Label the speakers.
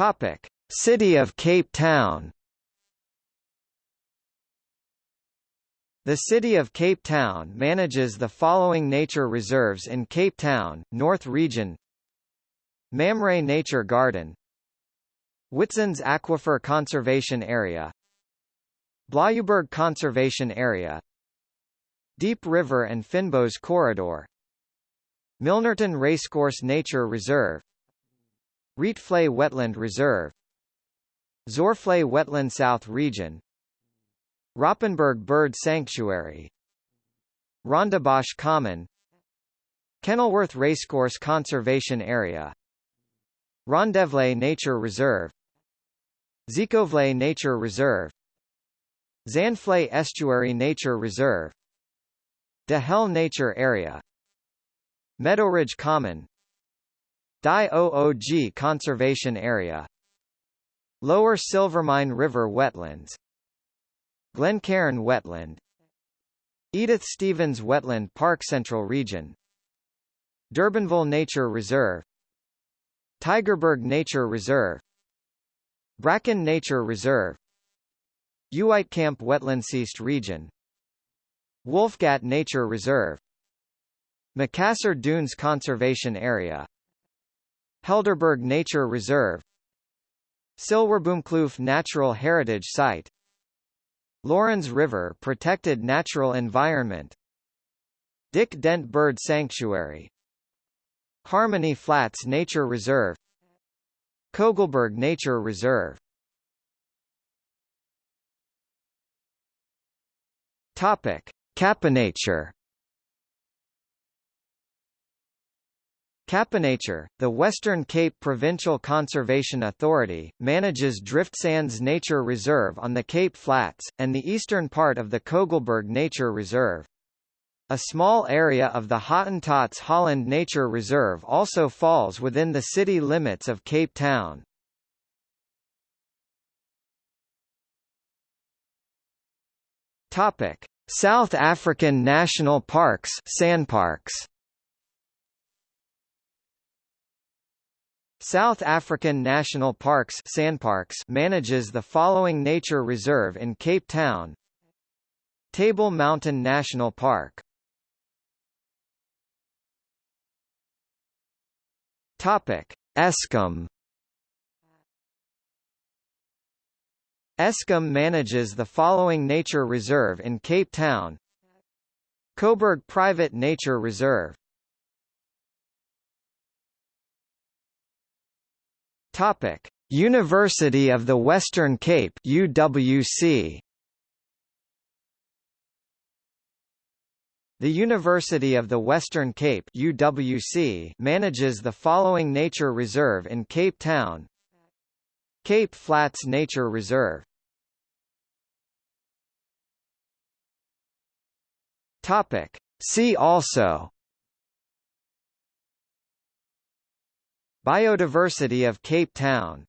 Speaker 1: Topic: City of Cape Town. The City of Cape Town manages the following nature reserves in Cape Town, North Region. Mamre Nature Garden. Witzands Aquifer Conservation Area. Blaauwberg Conservation Area. Diep River and Fynbos Corridor. Milnerton Racecourse Nature Reserve Rietvlei Wetland Reserve Zoarvlei Wetland South Region Raapenberg Bird Sanctuary Rondebosch Common Kenilworth Racecourse Conservation Area Rondevlei Nature Reserve Zeekoevlei Nature Reserve Zandvlei Estuary Nature Reserve De Hel Nature Area Meadowridge Common Die OOG Conservation Area. Lower Silvermine River Wetlands. Glencairn Wetland. Edith Stephens Wetland Park Central Region. Durbanville Nature Reserve. Tygerberg Nature Reserve. Bracken Nature Reserve. Uitkamp Wetlandsseast Region. Wolfgat Nature Reserve. Macassar Dunes Conservation Area Helderberg Nature Reserve Silwerboomkloof Natural Heritage Site Lourens River Protected Natural Environment Dick Dent Bird Sanctuary Harmony Flats Nature Reserve Kogelberg Nature Reserve. Topic: CapeNature CapeNature, the Western Cape Provincial Conservation Authority, manages Driftsands Nature Reserve on the Cape Flats, and the eastern part of the Kogelberg Nature Reserve. A small area of the Hottentots Holland Nature Reserve also falls within the city limits of Cape Town. South African National Parks, SANParks. South African National Parks SANParks manages the following nature reserve in Cape Town. Table Mountain National Park. Topic Eskom. Eskom manages the following nature reserve in Cape Town. Koeberg Private Nature Reserve Topic: University of the Western Cape UWC. The University of the Western Cape UWC manages the following nature reserve in Cape Town. Cape Flats Nature Reserve. Topic: See also Biodiversity of Cape Town